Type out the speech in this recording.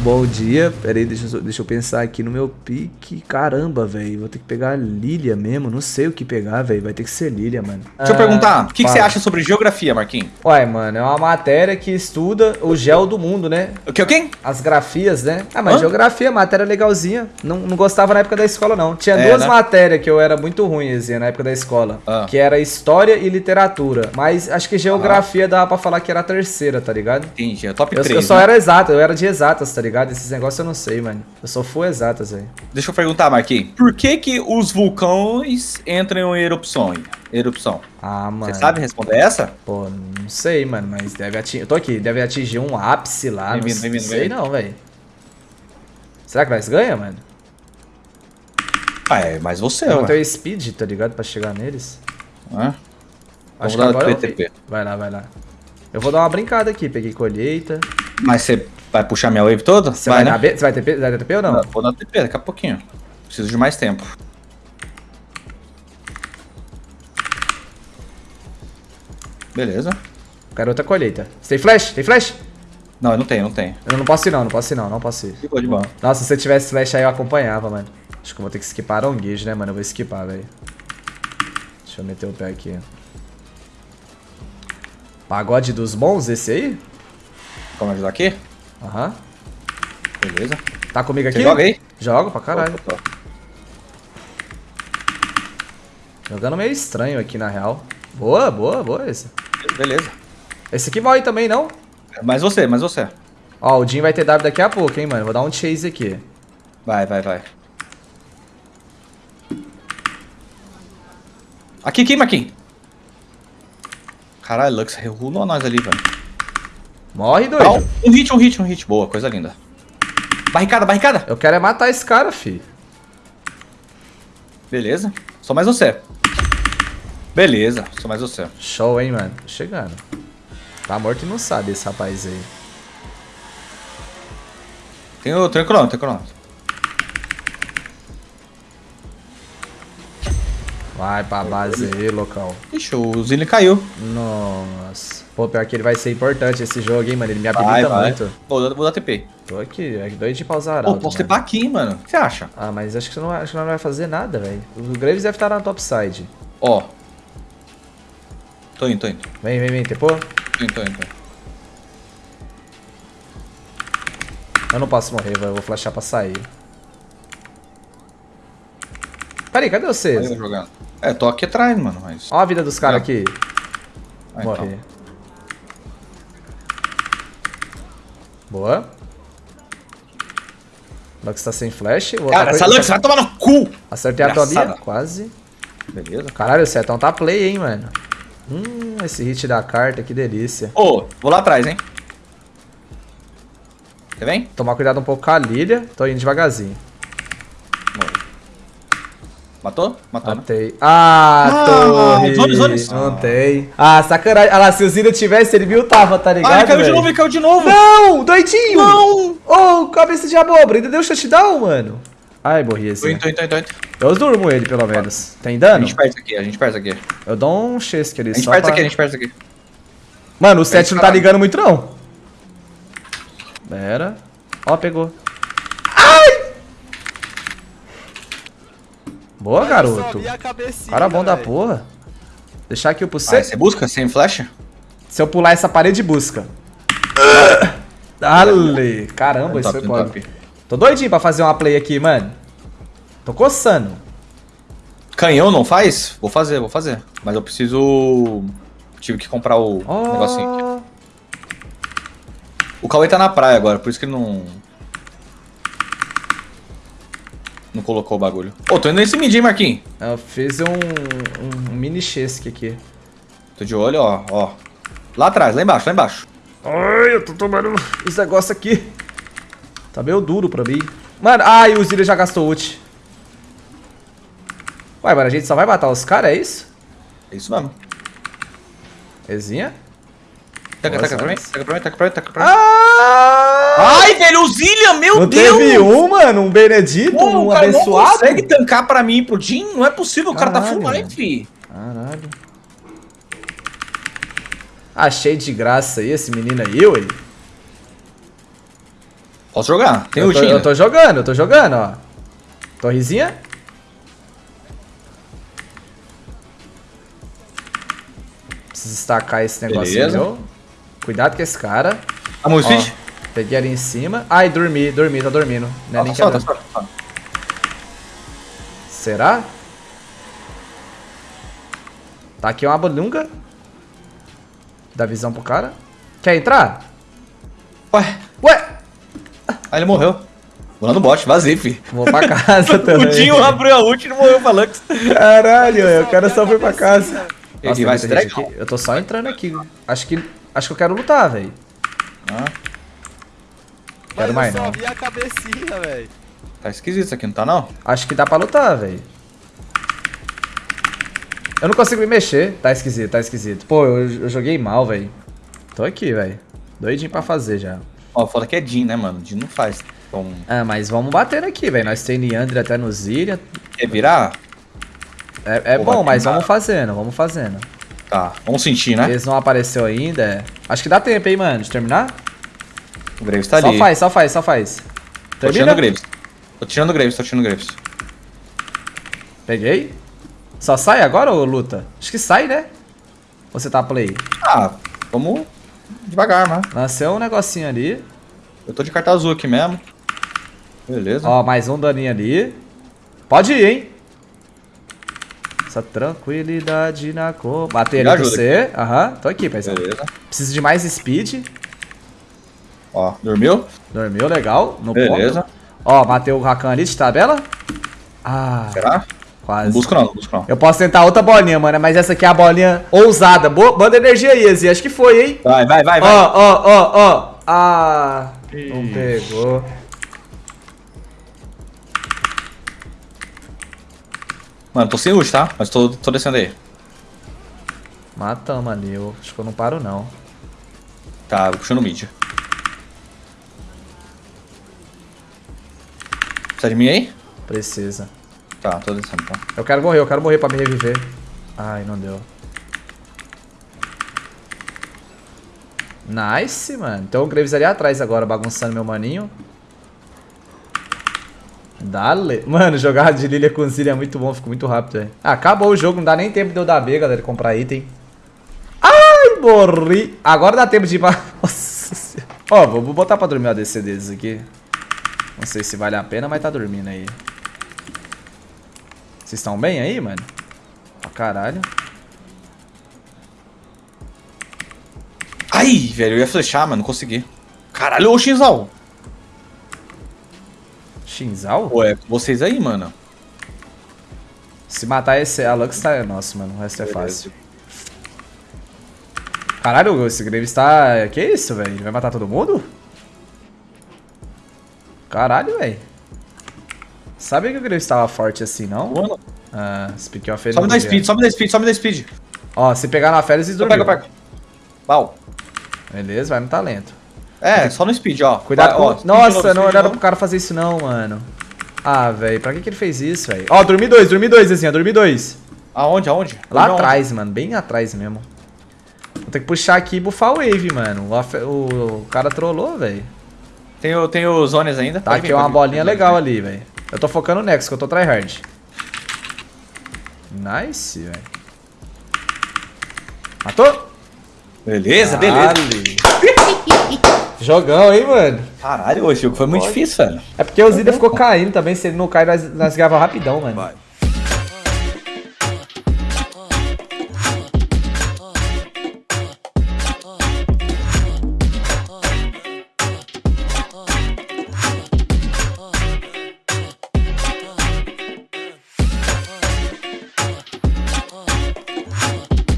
Bom dia. Pera aí, deixa, eu- deixa eu pensar aqui no meu pique. Caramba, velho. Vou ter que pegar a Lilia mesmo. Não sei o que pegar, velho. Vai ter que ser Lilia, mano. Deixa eu Ah, perguntar, o que, que você acha sobre geografia, Marquinhos? Uai, mano, é uma matéria que estuda o gel do mundo, né? O que, o quê? As grafias, né? Ah, mas Hã? geografia, matéria legalzinha. Não, não gostava na época da escola, não. Tinha É, duas né? matérias que eu era muito ruim, assim, na época da escola. Ah. Que era história e literatura. Mas acho que geografia dava pra falar que era a terceira, tá ligado? Entendi, é top Eu, 3. eu só era exato, eu era de exatas, tá ligado? Esses negócios eu não sei, mano. Eu só fui exatas, velho. Deixa eu perguntar, Marquinhos. Por que que os vulcões entram em erupção? Erupção. Ah, mano. Você sabe responder essa? Pô, não sei, mano, mas deve atingir. Eu tô aqui, deve atingir um ápice lá. Vem não, vindo, vem vindo, não sei não, velho. Será que nós ganha, mano? Ah, é, mas você, Eu ué. tenho speed, tá ligado? Pra chegar neles. Hã? Acho Vamos que dar agora. Vai lá, vai lá. Eu vou dar uma brincada aqui. Peguei colheita. Mas você vai puxar minha wave toda? Você vai, né? na B? Você vai ter P? Vai ter TP ou não? Não, Vou dar TP daqui a pouquinho. Preciso de mais tempo. Beleza. Quero outra colheita. Você tem flash? Tem flash? Não, eu não tenho, não tenho. Eu não posso ir não, não posso ir não, não posso ir. De boa, de boa. Nossa, se você tivesse flash aí eu acompanhava, mano. Acho que eu vou ter que skipar guijo, né, mano? Eu vou skipar, velho. Deixa eu meter o pé aqui. Pagode dos bons, esse aí? Vamos ajudar aqui? Aham. Beleza. Tá comigo aqui? Você joga aí? Jogo pra caralho. Opa, opa. Jogando meio estranho aqui, na real. Boa, boa, boa esse. Beleza. Esse aqui vai também, não? Mas você, mas você. Ó, o Jim vai ter W daqui a pouco, hein, mano. Vou dar um chase aqui. Vai, vai, vai. Aqui, aqui, Marquinhos. Caralho, Lux regulou nós ali, velho. Morre, Não, doido. um hit, um hit, um hit. Boa, coisa linda. Barricada, barricada. Eu quero é matar esse cara, fi. Beleza. Só mais você. Beleza, só mais você. Show, hein, mano. Tô chegando. Tá morto e não sabe esse rapaz aí. Tem o tem o cronômetro, tem o cronômetro. Vai pra base aí, local. Ixi, o Zilli caiu. Nossa. Pô, pior que ele vai ser importante esse jogo, hein, mano. Ele me habilita Vai, vai. muito. Vou, dar- vou dar TP. Tô aqui, é doido de pausar Pô, posso mano. TP aqui, hein, mano. O que você acha? Ah, mas acho que você não, acho que não vai fazer nada, velho. O Graves deve estar na topside. Ó. Tô indo, tô indo. Vem, vem, vem, tepô. Tô indo, tô indo. Eu não posso morrer, velho. Eu vou flashar pra sair. Peraí, cadê vocês? eu jogando. É, tô aqui atrás, mano, mas... Ó a vida dos caras aqui. Ah, Morrer. então. Boa. Lux tá sem flash. Vou Cara, tá essa Lux vai tomar no cu! Acertei a tua Engraçada. Bia, quase. Beleza. Caralho, o Setão tá play, hein, mano. Hum, esse hit da carta, que delícia. Ô, vou lá atrás, hein. Você vem? Tomar cuidado um pouco com a Lilia. Tô indo devagarzinho. Matou? Matou, né? Matei. Ah, Ah, torre. zones, zones. Não tem. Ah, sacanagem. Ah lá, se o Zilho tivesse, ele viu tava, tá ligado, Ah, ele caiu de velho? novo, ele caiu de novo! Não, doidinho. Não! Ô, cabeça de abóbora. Ainda deu touchdown, mano. Ai, morri esse. indo. Eu durmo ele, pelo menos. Tem A dano? gente perde isso aqui, a gente perde isso aqui. Eu dou um chesque ali A gente só perde pra... isso aqui, a gente perde isso aqui. Mano, o 7 não tá ligando muito, não. Pera. Ó, pegou. Boa, garoto. A cabecinha, Cara bom da velho. porra. Deixar aqui o pro Ah, C. você busca sem flash? Se eu pular essa parede, busca. Dale. Caramba, isso Top, foi top. foda. Tô doidinho pra fazer uma play aqui, mano. Tô coçando. Canhão não faz? Vou fazer, vou fazer. Mas eu preciso... Tive que comprar o Ó. negocinho aqui. O Cauê tá na praia agora, por isso que ele não... Não colocou o bagulho. Ô, tô indo nesse mid, hein, Marquinhos? Eu fiz um, um mini chesque aqui. Tô de olho, ó, ó. Lá atrás, lá embaixo, lá embaixo. Ai, eu tô tomando esse negócio aqui. Tá meio duro pra mim. Mano, ai, o Zilha já gastou ult. Ué, mano, a gente só vai matar os caras, é isso? É isso mesmo. Ezinha? Taca, Nossa, taca pra mim, taca pra mim, taca pra mim, taca pra mim. Ah! Ai, velho, o Zillian, meu Não Deus! teve um, mano? Um Benedito? Pô, um o cara não abençoado? consegue tancar pra mim e pro Jim? Não é possível, o cara tá Caralho, full life. Caralho. Achei de graça aí esse menino aí, ué. Posso jogar. Tem eu, tô, eu tô jogando, eu tô jogando, ó. Torrezinha. Preciso destacar esse negócio Beleza. meu. Cuidado com esse cara. Ó, speed? Peguei ali em cima. Ai, dormi, dormi, tá dormindo. Não é Tá nem só, tá só. Será? Tá aqui uma bolunga. Dá visão pro cara. Quer entrar? Ué, Ué! aí ele morreu. Vou lá no bot, vazei, fi. Vou pra casa O também. Dinho abriu a ult e não morreu pra Lux. Caralho, o cara só foi pra casa. Ele Nossa, vai tem se. Eu tô só entrando aqui. Acho que, acho que eu quero lutar, velho. Ah, Quero Mas mais eu só não. vi a cabecinha, velho. tá esquisito isso aqui, não tá não? Acho que dá pra lutar, velho. Eu não consigo me mexer. Tá esquisito, tá esquisito. Pô, eu, eu joguei mal, velho. Tô aqui, velho. Doidinho pra fazer já. Ó, foda que é Jin, né, mano? Jin não faz. Então, Ah, mas vamos bater aqui, velho. Nós tem Leandre até no Zillion. quer virar? É, é Pô, bom, mas vamos fazendo, vamos fazendo. Tá, vamos sentir, né? Eles não apareceu ainda. é. Acho que dá tempo, hein, mano, de terminar? O Graves tá só ali. faz, só faz, só faz. Tô Termina? tirando o Graves. Tô tirando o Graves, tô tirando o Graves. Peguei. Só sai agora ou luta? Acho que sai, né? Ou você tá play? Ah, vamos devagar, né? Lancei um negocinho ali. Eu tô de carta azul aqui mesmo. Beleza. Ó, mais um daninho ali. Pode ir, hein? Essa tranquilidade na cor. Bater Me ali com você. Aham, tô aqui, paizão. Beleza. Preciso de mais speed. Ó, dormiu? Dormiu, legal. No Beleza. ponto. Ó, matei o Rakan ali de tabela. Ah, Será? quase. Não busco não, não busco não. Eu posso tentar outra bolinha, mano, mas essa aqui é a bolinha ousada. Boa, manda energia aí, Ezi. Acho que foi, hein? Vai, vai, vai, vai. Ó, ó, ó, ó. Ah, não Ih. pegou. Mano, tô sem ult, tá? Mas tô, tô descendo aí. Matamos ali. Eu acho que eu não paro, não. Tá, vou puxando o mid. Precisa de mim aí? Precisa. Tá, tô descendo, tá. Eu quero morrer, eu quero morrer pra me reviver. Ai, não deu. Nice, mano. Então o Graves ali atrás agora, bagunçando meu maninho. Dale. Mano, jogar de Lilia com Zilia é muito bom, fico muito rápido, velho. Ah, acabou o jogo, não dá nem tempo de eu dar B, galera, comprar item. Ai, morri. Agora dá tempo de ir pra... Nossa senhora. Ó, vou vou botar pra dormir o ADC deles aqui. Não sei se vale a pena, mas tá dormindo aí. Vocês estão bem aí, mano? Pra caralho. Ai, velho, eu ia flechar, mas não consegui. Caralho, ô Xinzal. Shinzal? Pô, é com vocês aí, mano. Se matar esse, a Lux tá... Nossa, mano, o resto é fácil. Caralho, esse Graves tá... Que isso, velho? Ele vai matar todo mundo? Caralho, velho. Sabe que o Graves tava forte assim, não? Mano, Ah, Speak of sobe da speed, sobe da speed, sobe da speed. Ó, se pegar na férias, dormiram. eu pego. Pau. Beleza, vai no talento. É, só no speed, ó. Cuidado Vai, com... ó, de Nossa, novo, não, novo. pro cara fazer isso não, mano. Ah, velho, pra que que ele fez isso, velho? Ó, dormi dois, dormi dois, assim, ó, dormi dois. Aonde, aonde? Lá aonde? atrás, mano, bem atrás mesmo. Vou ter que puxar aqui e bufar o wave, mano. O, o- o cara trollou, velho. Tenho, tenho zones ainda. Tá Pode aqui vir, uma pode bolinha pode legal ali, velho. Eu tô focando no Nexus, que eu tô tryhard. Nice, velho. Matou? Beleza, beleza. Jogão, hein, mano? Caralho, o jogo foi muito difícil, velho. É porque o Zida ficou caindo também. Se ele não cai, nós, nós gravamos rapidão, mano. Vai.